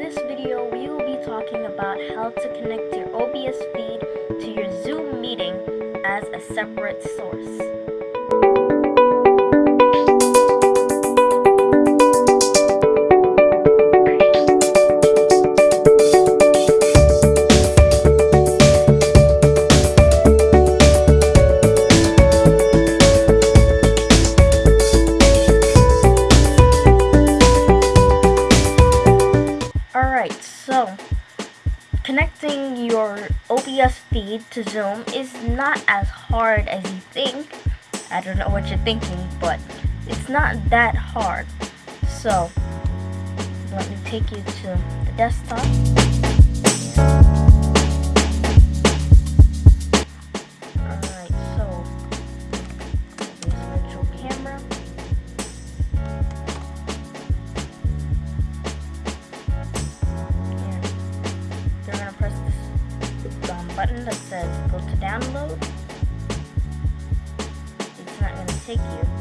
this video, we will be talking about how to connect your OBS feed to your Zoom meeting as a separate source. Alright, so connecting your OBS feed to Zoom is not as hard as you think. I don't know what you're thinking, but it's not that hard. So, let me take you to the desktop. Button that says go to download. It's not gonna take you.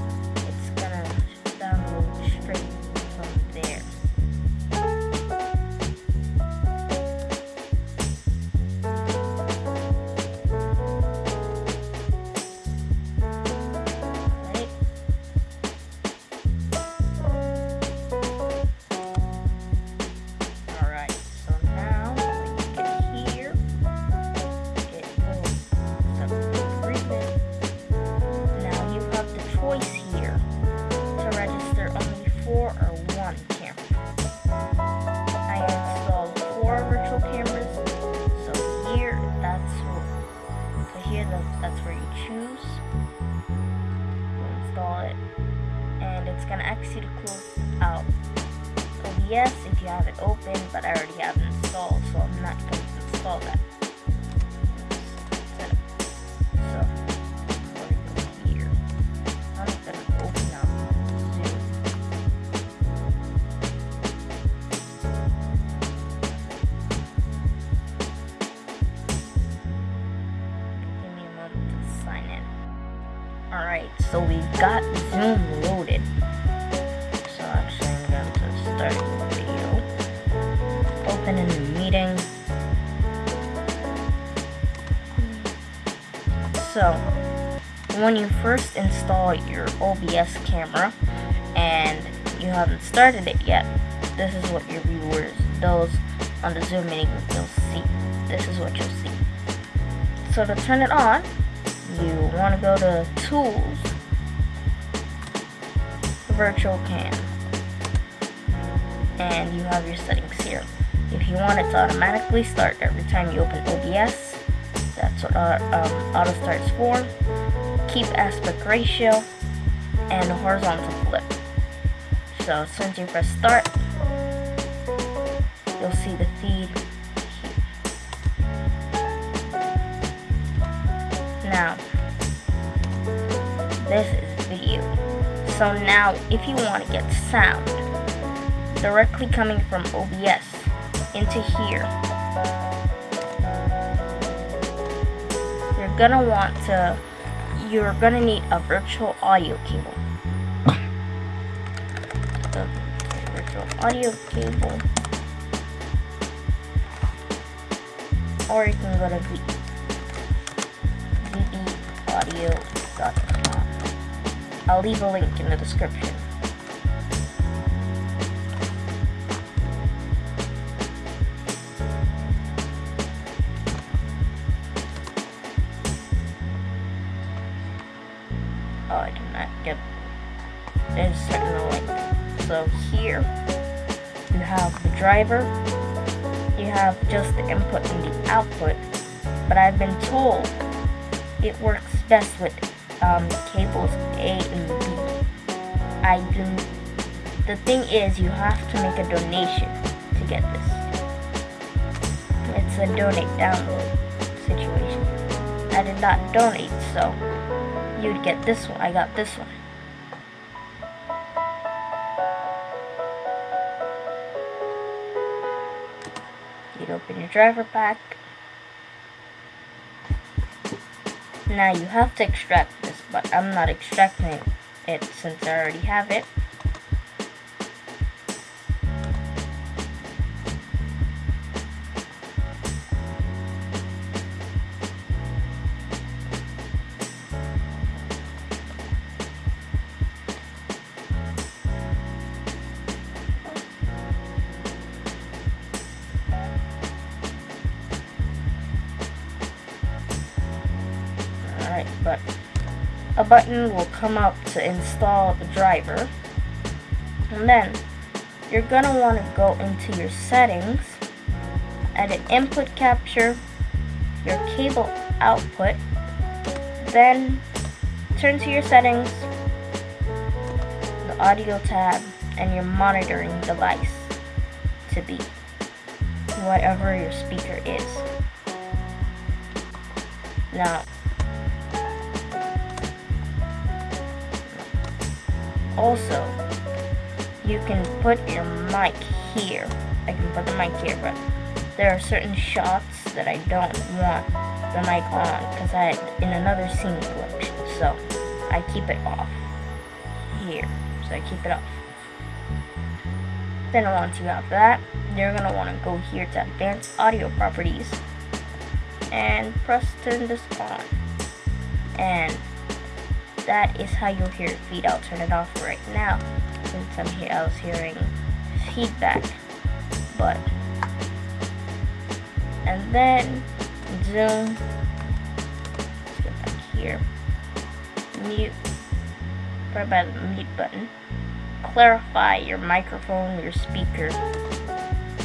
It's gonna ask you to close out OBS if you have it open, but I already have it installed, so I'm not going to install that. So we've got Zoom loaded. So actually I'm going to start the video. Open a the meeting. So when you first install your OBS camera and you haven't started it yet, this is what your viewers, those on the Zoom meeting will see. This is what you'll see. So to turn it on, you want to go to Tools, Virtual Cam and you have your settings here. If you want it to automatically start every time you open OBS, that's what uh, um, auto starts for. Keep aspect ratio and horizontal flip. So as soon as you press start, you'll see the feed. Now, this is. So now, if you want to get sound, directly coming from OBS into here. You're gonna want to, you're gonna need a virtual audio cable. The virtual audio cable. Or you can go to vbaudio.com. I'll leave a link in the description. Oh, I did not get there's certain link. So here you have the driver, you have just the input and the output, but I've been told it works best with um, cables A and B. I do. The thing is, you have to make a donation to get this. It's a donate download situation. I did not donate, so you'd get this one. I got this one. You'd open your driver pack. Now you have to extract but I'm not extracting it since I already have it. but a button will come up to install the driver. And then you're gonna want to go into your settings, edit input capture, your cable output, then turn to your settings, the audio tab, and your monitoring device to be whatever your speaker is. Now, also, you can put your mic here. I can put the mic here, but there are certain shots that I don't want the mic on because I in another scene collection. So I keep it off here. So I keep it off. Then once you have that, you're gonna want to go here to advanced audio properties and press turn this on. And that is how you'll hear feed. I'll turn it off right now since I'm here. I was hearing feedback, but and then zoom. Let's back here. Mute. Right by the mute button. Clarify your microphone, your speaker,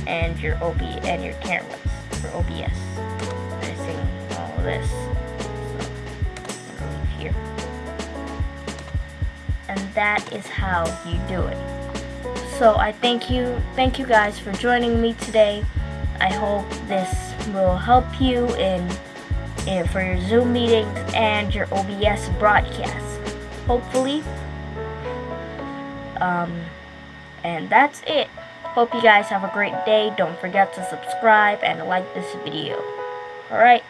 and your OB and your cameras for OBS. Missing all this. So, here. And that is how you do it. So I thank you, thank you guys for joining me today. I hope this will help you in, in for your Zoom meetings and your OBS broadcasts. Hopefully. Um, and that's it. Hope you guys have a great day. Don't forget to subscribe and like this video. Alright.